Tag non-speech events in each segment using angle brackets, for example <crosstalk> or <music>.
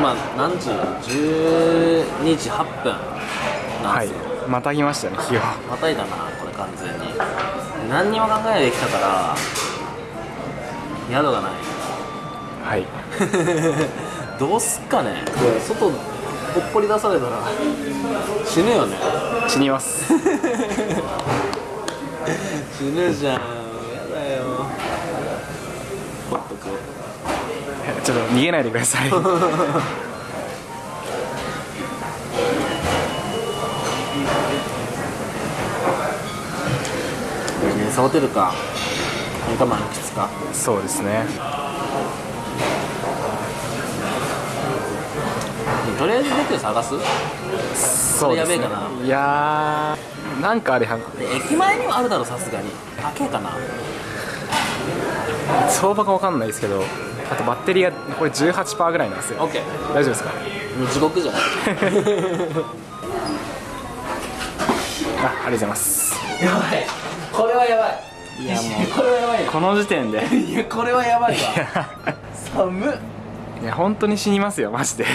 今何時 ?12 時8分なんはいですよ、またぎましたね日をまたいだなこれ完全に。何にも考えないできたから宿がない。はい。<laughs> どうすっかね。外ほっぽり出されたら死ぬよね。死にます。<laughs> 死ぬじゃんやだよほっとくちょっと逃げないでください。ビジネスホテルか。それか満喫か。そうですね。とりあえずホテル探す？そうですね。やべえかな。いやーなんかあれは駅前にはあるだろさすがに。高えかな。相場が分かんないですけどあとバッテリーがこれ18%ぐらいなんですよ。OK 大丈夫ですか？もう地獄じゃん <laughs> あありがとうございます。やばい。これはやばい。いやもこれはやばいよ。この時点で。いやこれはやばいわ。寒っ。いや本当に死にますよマジで。ち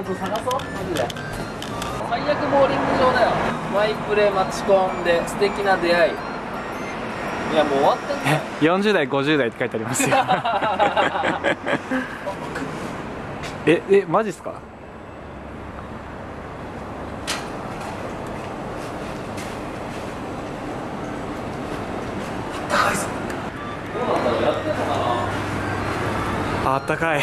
ょっと探そうマジで。最悪ボーリング場だよ。マイプレマチコンで素敵な出会いいやもう終わってんだよ。40代50代って書いてありますよ。ええマジっすか？あったかい。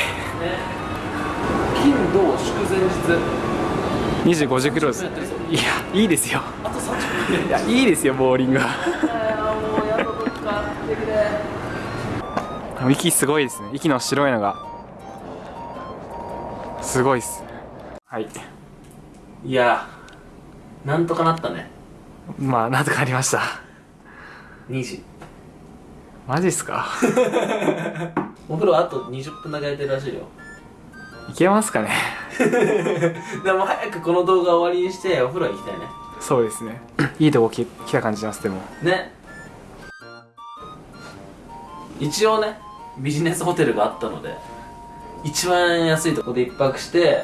金土祝前日。25時クローズ。やってるぞいやいいですよ。あと30分。いやいいですよボーリングはもうやっとどっか来てくれ息すごいですね。息の白いのが。すごいっすはい。いやなんとかなったね。まあなんとかありました。2時。マジっすか？<laughs> お風呂あと20分だけ空いてるらしいよ。いけますかね？<laughs> でも早くこの動画終わりにしてお風呂行きたいね。そうですね。いいとこ来来た感じしますでも。ね。一応ねビジネスホテルがあったので一番安いとこで一泊して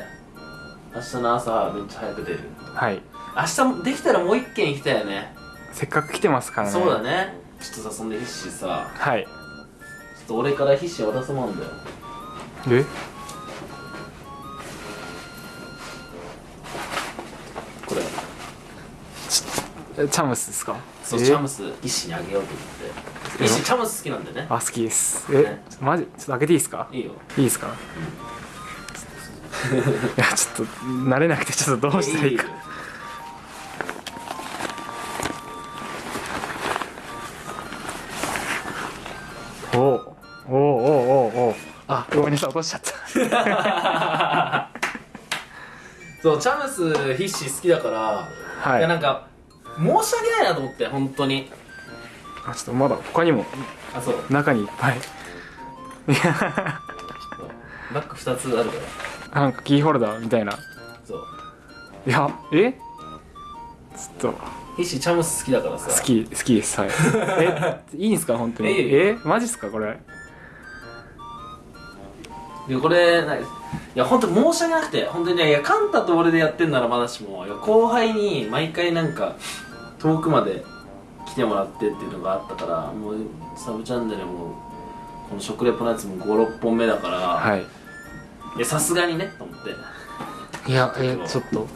明日の朝めっちゃ早く出る。はい。明日もできたらもう一軒行きたいよね。せっかく来てますからね。そうだね。ちょっとさそんで必死さ。はい。ちょっと俺から必死渡すもんだよ。え？チャムスですか？そうえ？チャムスにあげようと思って。チャムス好きなんでね。あ好きです。え？ねマジ？ちょっと開けていいですか？いいよ。いいですか？<laughs> いやちょっと慣れなくてちょっとどうしたらいいか。おおおおおおあごめんなさい落としちゃった。<laughs> そうチャムス必死好きだから、はい。いやなんか申し訳ないなと思って本当に。あちょっとまだ他にもあそう。中にいっぱい。バッグ2つあるから。なんかキーホルダーみたいな。そう。いやえ？ちょっと。必死チャムス好きだからさ。好き好きですはい。え？いいんすか本当に？いいよ。え？マジっすかこれ？いやこれない。いや本当申し訳なくて本当にねいやカンタと俺でやってんならまだしもいや後輩に毎回なんか遠くまで来てもらってっていうのがあったからもうサブチャンネルもこの食レポのやつも56本目だから、はい。いやさすがにねと思って。いやえちょっと。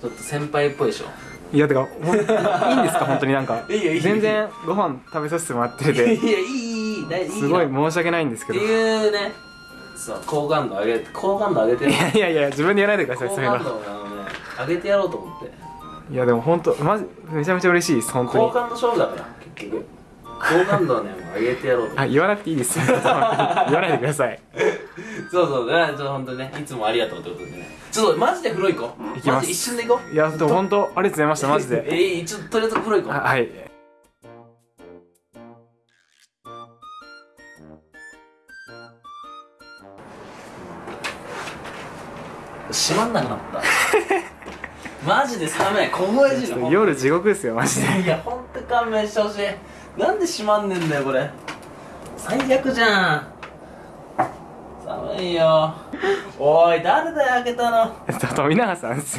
ちょっと。先輩っぽいでしょ。いやてかいいんですか？本当になんか。<laughs> いいよいいよ。全然ご飯食べさせてもらってて。いやいいいいいい大いいすごいな申し訳ないんですけってどいいうね。そう好感度上げ好感度上げてる。やいやいや自分でやらないでください好そういうの。上げてやろうと思っていやでも本当マジめちゃめちゃ嬉しいです本当に。好感度勝負だから結局。好感度をね上げてやろうあ言わなくていいです。<laughs> 言わないでください。そうそう。ねちょっと本当にねいつもありがとうってことでね。ちょっとマジで風呂行こう。行きます。一瞬で行こう。いやでも本当ありがとうございましたマジで。<laughs> えー、ちょっととりあえず風呂行こあはい。う閉まんなくなった <laughs> マジで寒い。凍え死ぬ。夜地獄ですよマジで。いやほんと勘弁してほしいなんで閉まんねんだよこれ。最悪じゃん。寒いよ。おい誰だよ開けたの。<laughs> 富永さんっすよ